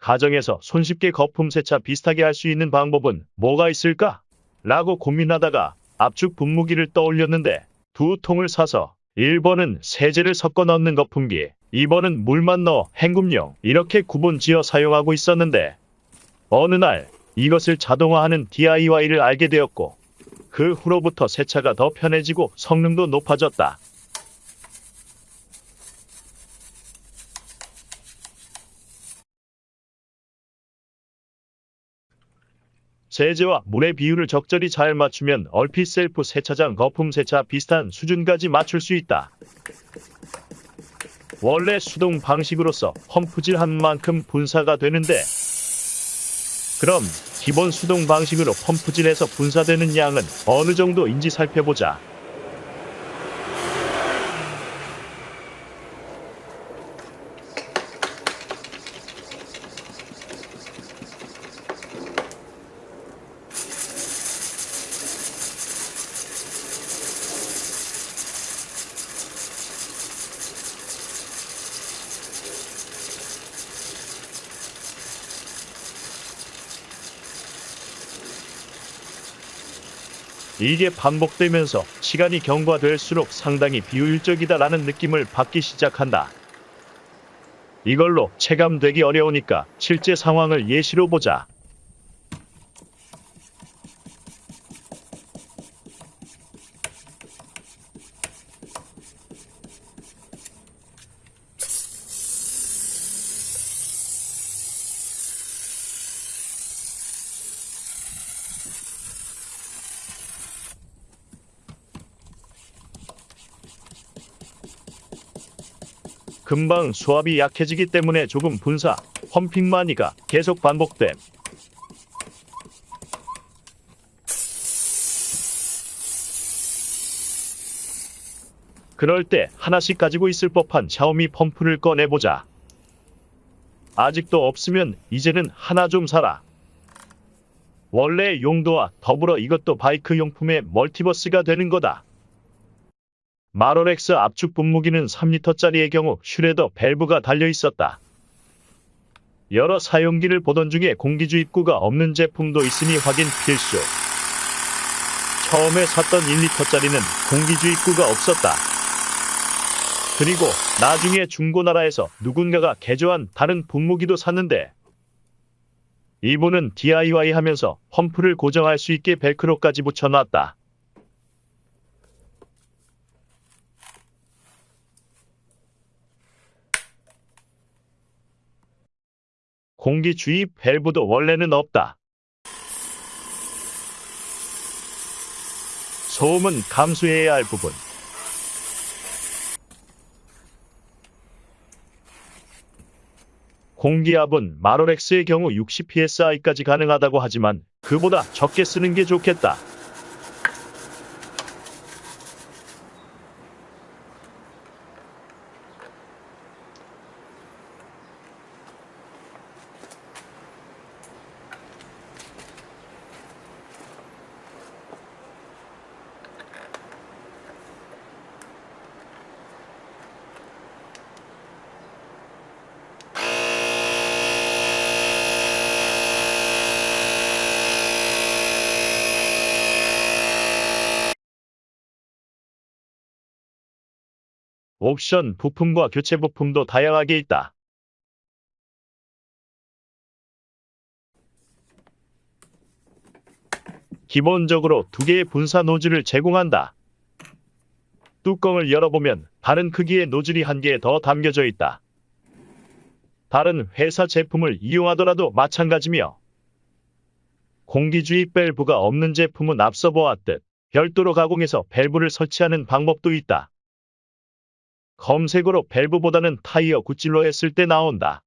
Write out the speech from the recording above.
가정에서 손쉽게 거품 세차 비슷하게 할 수 있는 방법은 뭐가 있을까? 라고 고민하다가 압축 분무기를 떠올렸는데 두 통을 사서 1번은 세제를 섞어 넣는 거품기, 2번은 물만 넣어 헹굼용 이렇게 구분 지어 사용하고 있었는데 어느 날 이것을 자동화하는 DIY를 알게 되었고 그 후로부터 세차가 더 편해지고 성능도 높아졌다. 세제와 물의 비율을 적절히 잘 맞추면 얼핏 셀프 세차장 거품 세차 비슷한 수준까지 맞출 수 있다. 원래 수동 방식으로서 펌프질 한 만큼 분사가 되는데 그럼 기본 수동 방식으로 펌프질해서 분사되는 양은 어느 정도인지 살펴보자. 이게 반복되면서 시간이 경과될수록 상당히 비효율적이다라는 느낌을 받기 시작한다. 이걸로 체감되기 어려우니까 실제 상황을 예시로 보자. 금방 수압이 약해지기 때문에 조금 분사, 펌핑만이가 계속 반복됨. 그럴 때 하나씩 가지고 있을 법한 샤오미 펌프를 꺼내보자. 아직도 없으면 이제는 하나 좀 사라. 원래 용도와 더불어 이것도 바이크 용품의 멀티버스가 되는 거다. 마로렉스 압축 분무기는 3리터짜리의 경우 슈레더 밸브가 달려 있었다. 여러 사용기를 보던 중에 공기주 입구가 없는 제품도 있으니 확인 필수. 처음에 샀던 1리터짜리는 공기주 입구가 없었다. 그리고 나중에 중고나라에서 누군가가 개조한 다른 분무기도 샀는데 이분은 DIY 하면서 펌프를 고정할 수 있게 벨크로까지 붙여놨다. 공기 주입 밸브도 원래는 없다. 소음은 감수해야 할 부분. 공기압은 마로렉스의 경우 60psi까지 가능하다고 하지만 그보다 적게 쓰는 게 좋겠다. 옵션 부품과 교체 부품도 다양하게 있다. 기본적으로 두 개의 분사 노즐을 제공한다. 뚜껑을 열어보면 다른 크기의 노즐이 한 개 더 담겨져 있다. 다른 회사 제품을 이용하더라도 마찬가지며 공기주입 밸브가 없는 제품은 앞서 보았듯 별도로 가공해서 밸브를 설치하는 방법도 있다. 검색어로 밸브보다는 타이어 구찔로 했을 때 나온다.